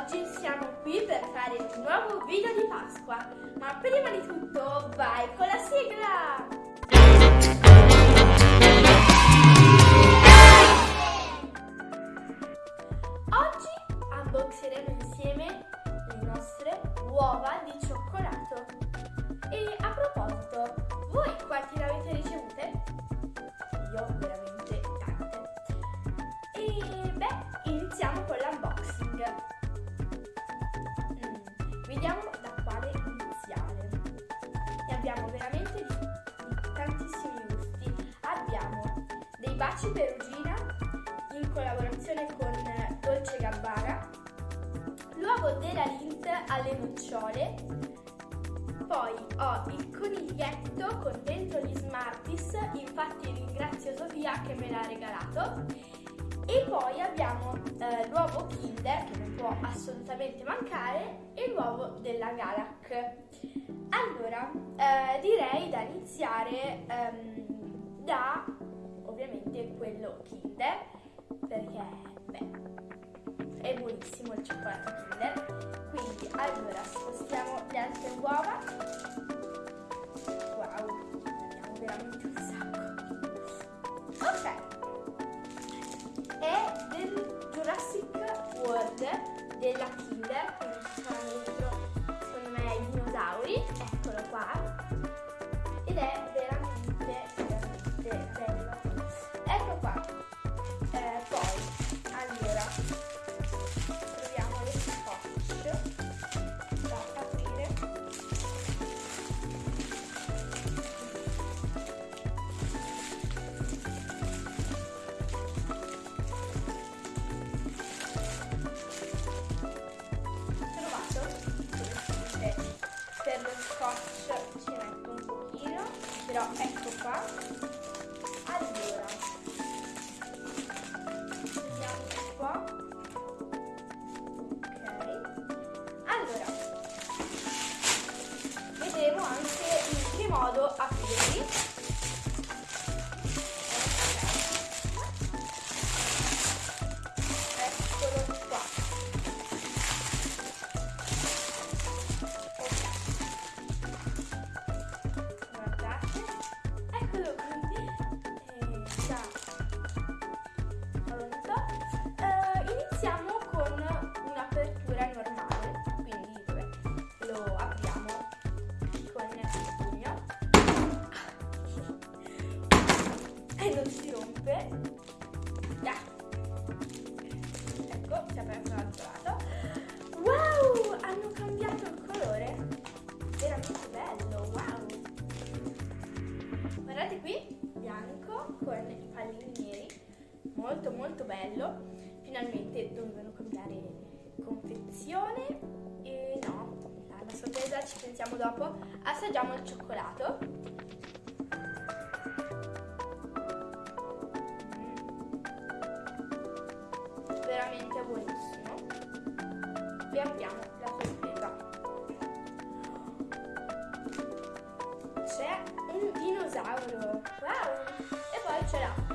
oggi siamo qui per fare un nuovo video di Pasqua, ma prima di tutto vai con la sigla! Baci perugina in collaborazione con Dolce Gabbana, l'uovo della Lint alle nocciole, poi ho il coniglietto con dentro gli Smarties, infatti ringrazio Sofia che me l'ha regalato, e poi abbiamo eh, l'uovo Kinder che non può assolutamente mancare e l'uovo della Galac. Allora, eh, direi da iniziare ehm, da ovviamente quello Kinder perché beh, è buonissimo il cioccolato Kinder. Quindi allora spostiamo le altre uova. Wow, abbiamo veramente un sacco. Ok è del Jurassic World della Kinder, con i pallini neri, molto molto bello. Finalmente dovevano cambiare confezione e no, alla sorpresa ci pensiamo dopo. Assaggiamo il cioccolato. Veramente buonissimo. E apriamo la sorpresa. c'è un dinosauro wow e poi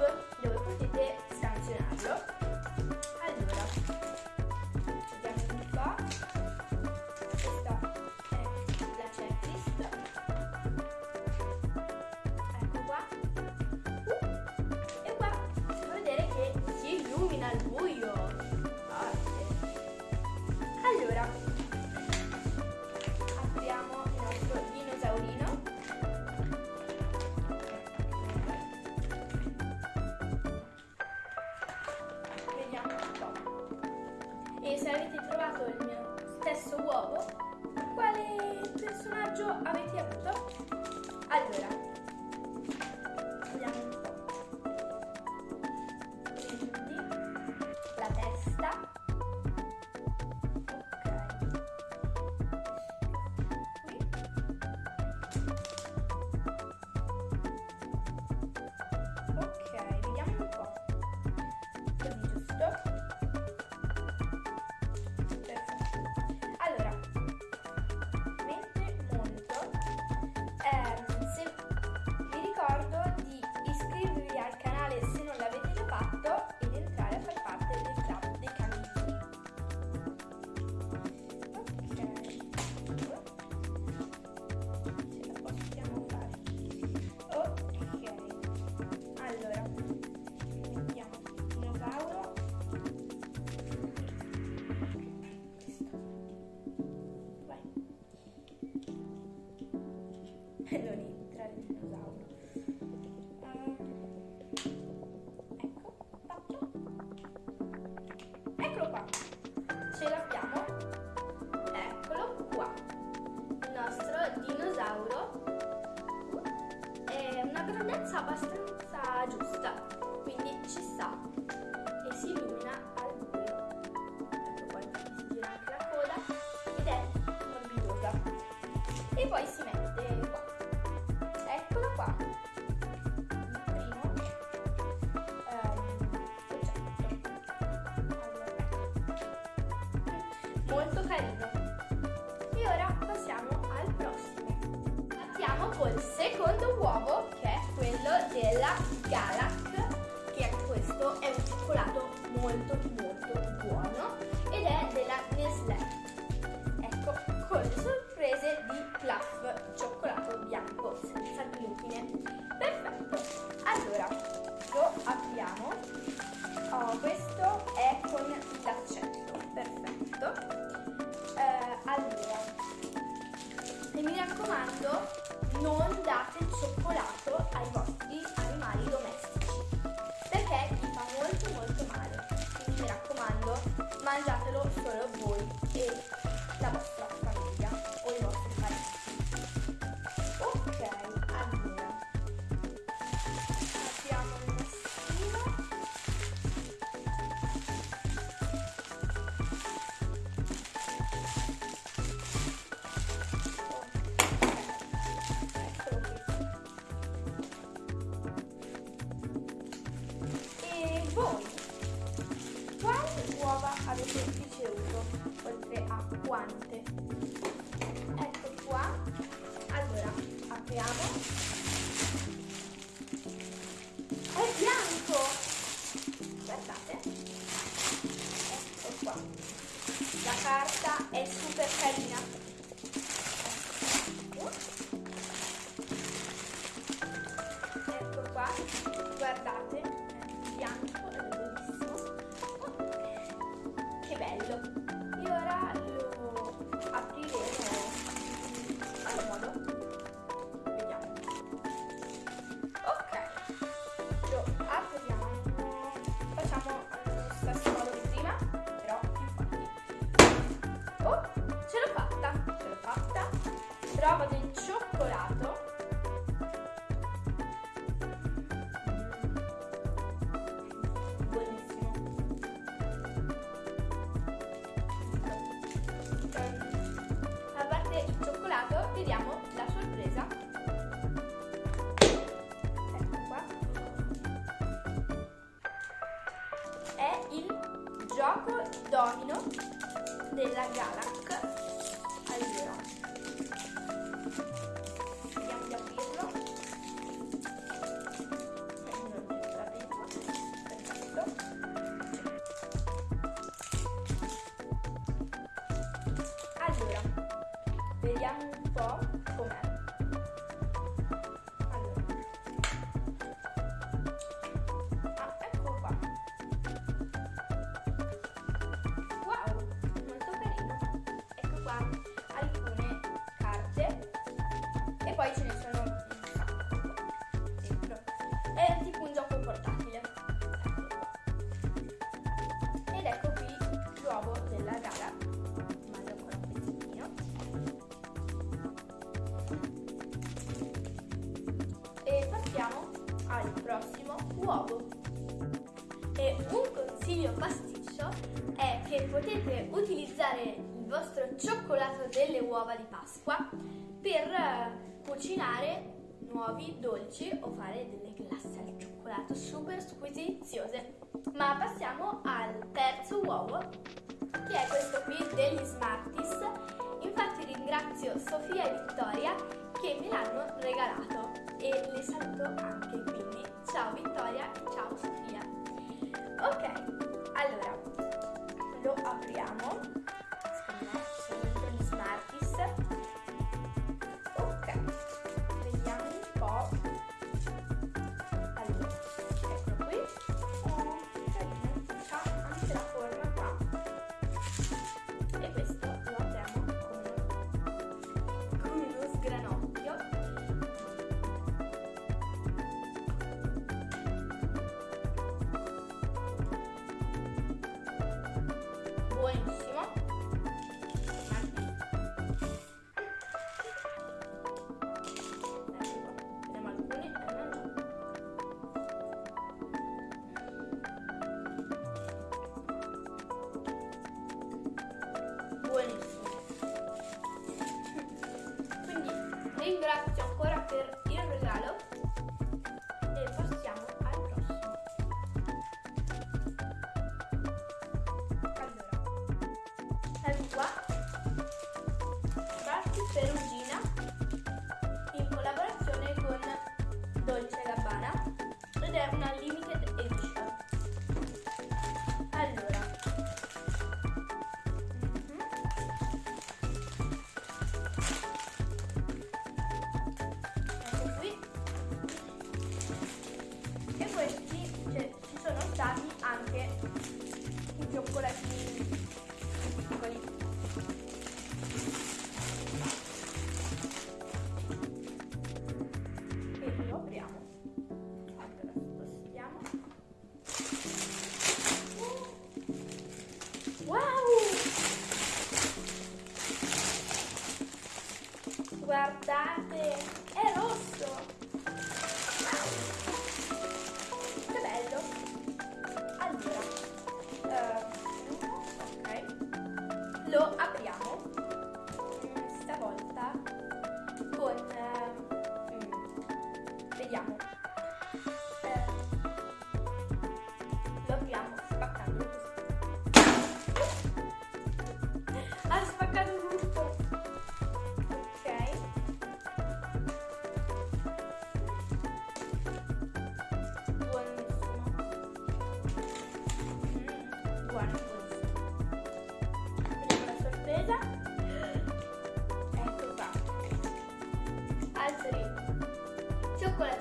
guante. Ecco qua. Allora apriamo. gioco domino della Galax. consiglio pasticcio è che potete utilizzare il vostro cioccolato delle uova di Pasqua per eh, cucinare nuovi dolci o fare delle glasse al cioccolato super squisiziose. Ma passiamo al terzo uovo, che è questo qui degli Smarties. Infatti ringrazio Sofia e Vittoria che me l'hanno regalato e le saluto anche, quindi ciao Vittoria e ciao Sofia. Ok, allora lo apriamo. Aspetta. but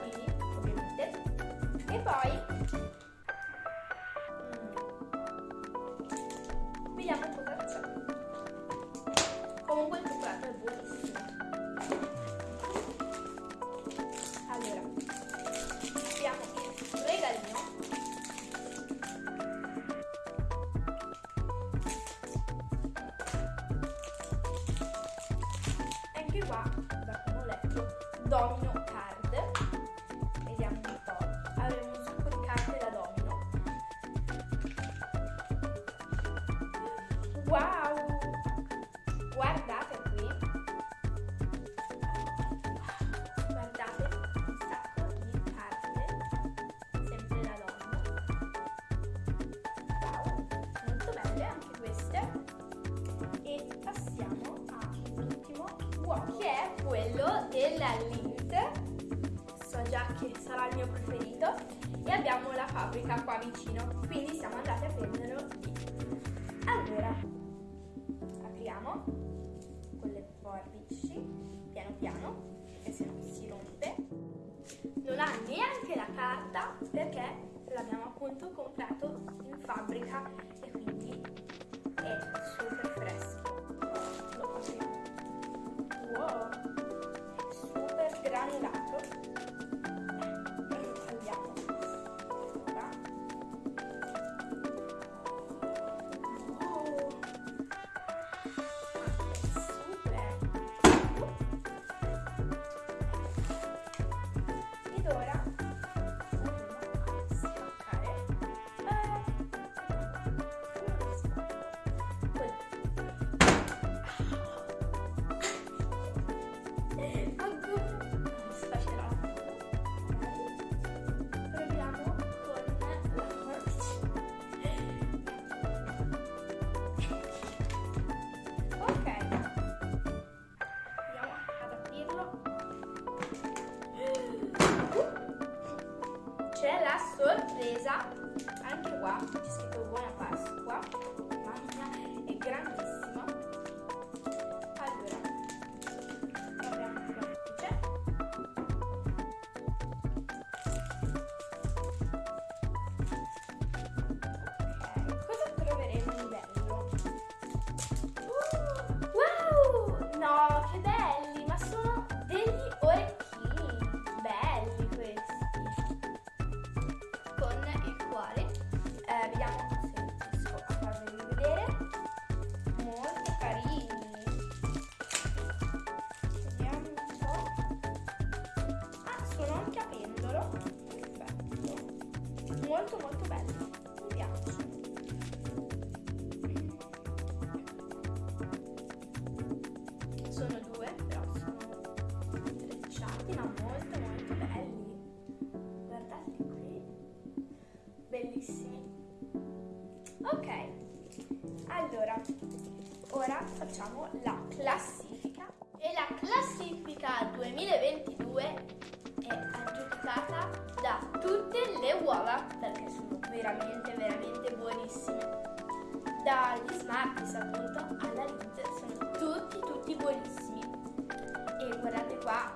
quello della Lint. So già che sarà il mio preferito. E abbiamo la fabbrica qua vicino, quindi siamo andati a prenderlo lì. Allora, apriamo con le forbici, piano piano, perché se no si rompe. Non ha neanche la carta perché l'abbiamo appunto comprato in fabbrica e quindi è super fresco. Lo apriamo. Wow, super granulato. Sorpresa, anche qua molto molto belli. Guardate qui, bellissimi. Ok, allora, ora facciamo la classifica. E la classifica 2022 è aggiudicata da tutte le uova, perché sono veramente, veramente buonissime dagli Smarties appunto alla Lint sono tutti tutti buonissimi e guardate qua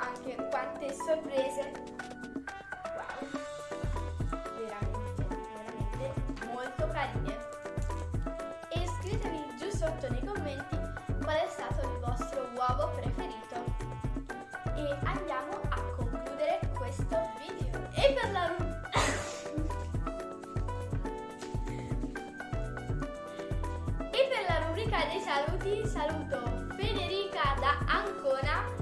quante sorprese. Wow. Veramente veramente molto carine. E scrivetemi giù sotto nei commenti qual è stato il vostro uovo preferito. E andiamo a concludere questo video. E per la E per la rubrica dei saluti saluto Federica da Ancona